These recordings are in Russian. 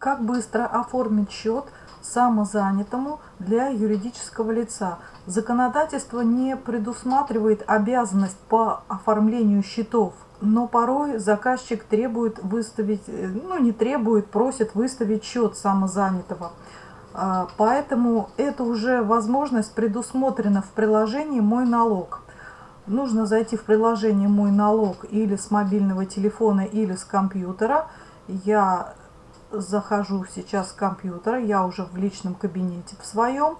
Как быстро оформить счет самозанятому для юридического лица? Законодательство не предусматривает обязанность по оформлению счетов, но порой заказчик требует выставить, ну не требует, просит выставить счет самозанятого. А, поэтому это уже возможность предусмотрена в приложении «Мой налог». Нужно зайти в приложение «Мой налог» или с мобильного телефона, или с компьютера. Я захожу сейчас с компьютера, я уже в личном кабинете в своем.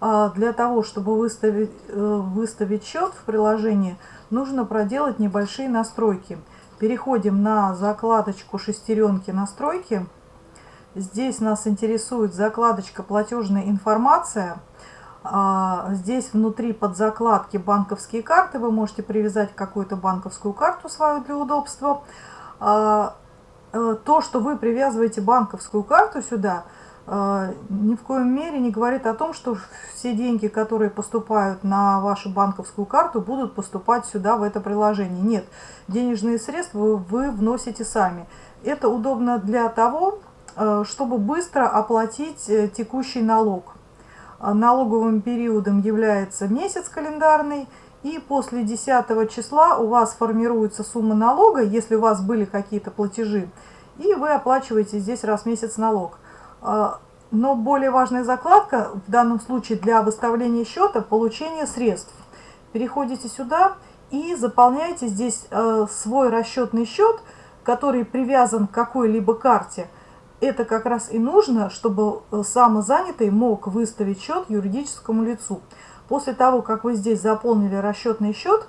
А, для того, чтобы выставить, э, выставить счет в приложении, нужно проделать небольшие настройки. Переходим на закладочку шестеренки настройки. Здесь нас интересует закладочка платежная информация. А, здесь внутри под закладки банковские карты. Вы можете привязать какую-то банковскую карту свою для удобства. Э, то, что вы привязываете банковскую карту сюда, э, ни в коем мере не говорит о том, что все деньги, которые поступают на вашу банковскую карту, будут поступать сюда, в это приложение. Нет, денежные средства вы вносите сами. Это удобно для того, э, чтобы быстро оплатить текущий налог. Налоговым периодом является месяц календарный, и после 10 числа у вас формируется сумма налога, если у вас были какие-то платежи, и вы оплачиваете здесь раз в месяц налог. А, но более важная закладка в данном случае для выставления счета – получение средств. Переходите сюда и заполняете здесь э, свой расчетный счет, который привязан к какой-либо карте. Это как раз и нужно, чтобы э, самозанятый мог выставить счет юридическому лицу. После того, как вы здесь заполнили расчетный счет,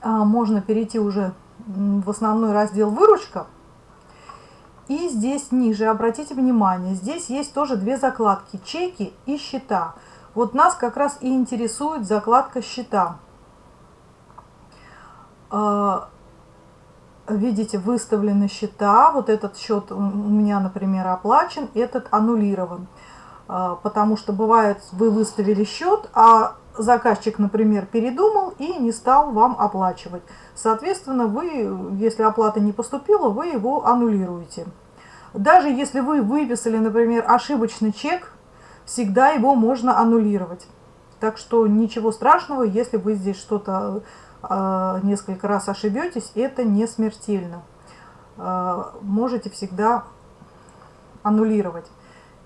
а, можно перейти уже в основной раздел «Выручка». И здесь ниже, обратите внимание, здесь есть тоже две закладки – чеки и счета. Вот нас как раз и интересует закладка счета. А, видите, выставлены счета. Вот этот счет у меня, например, оплачен, этот аннулирован. А, потому что бывает, вы выставили счет, а заказчик, например, передумал и не стал вам оплачивать. Соответственно, вы, если оплата не поступила, вы его аннулируете. Даже если вы выписали, например, ошибочный чек, всегда его можно аннулировать. Так что ничего страшного, если вы здесь что-то э, несколько раз ошибетесь, это не смертельно. Э, можете всегда аннулировать.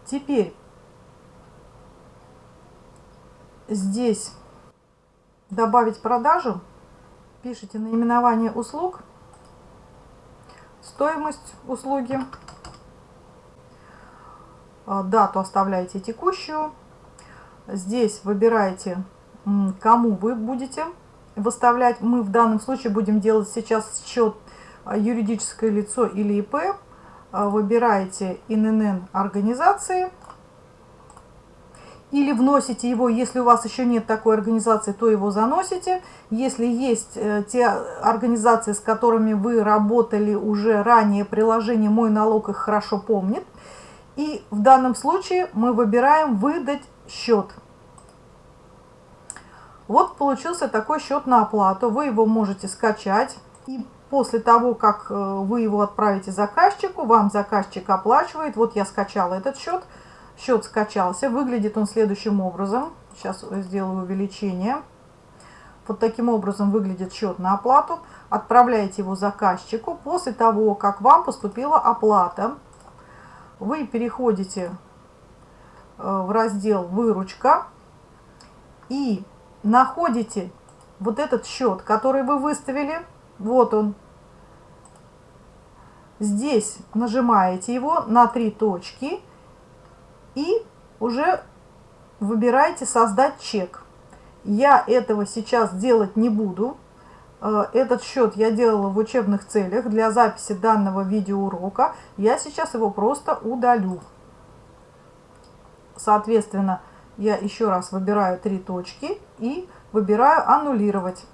Теперь здесь добавить продажу, пишите наименование услуг, стоимость услуги, а, дату оставляете текущую, здесь выбираете, кому вы будете выставлять. Мы в данном случае будем делать сейчас счет а, юридическое лицо или ИП. А, выбираете ИНН организации или вносите его, если у вас еще нет такой организации, то его заносите. Если есть э, те организации, с которыми вы работали уже ранее, приложение «Мой налог» их хорошо помнит. И в данном случае мы выбираем «Выдать счет». Вот получился такой счет на оплату. Вы его можете скачать. И после того, как э, вы его отправите заказчику, вам заказчик оплачивает. Вот я скачала этот счет – Счет скачался. Выглядит он следующим образом. Сейчас сделаю увеличение. Вот таким образом выглядит счет на оплату. Отправляете его заказчику. После того, как вам поступила оплата, вы переходите э, в раздел «Выручка» и находите вот этот счет, который вы выставили. Вот он. Здесь нажимаете его на три точки и уже выбираете «Создать чек». Я этого сейчас делать не буду. Э, этот счет я делала в учебных целях для записи данного видеоурока. Я сейчас его просто удалю. Соответственно, я еще раз выбираю три точки и выбираю «Аннулировать».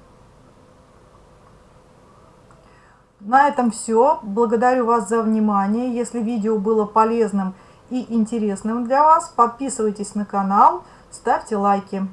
На этом все. Благодарю вас за внимание. Если видео было полезным и интересным для вас. Подписывайтесь на канал, ставьте лайки.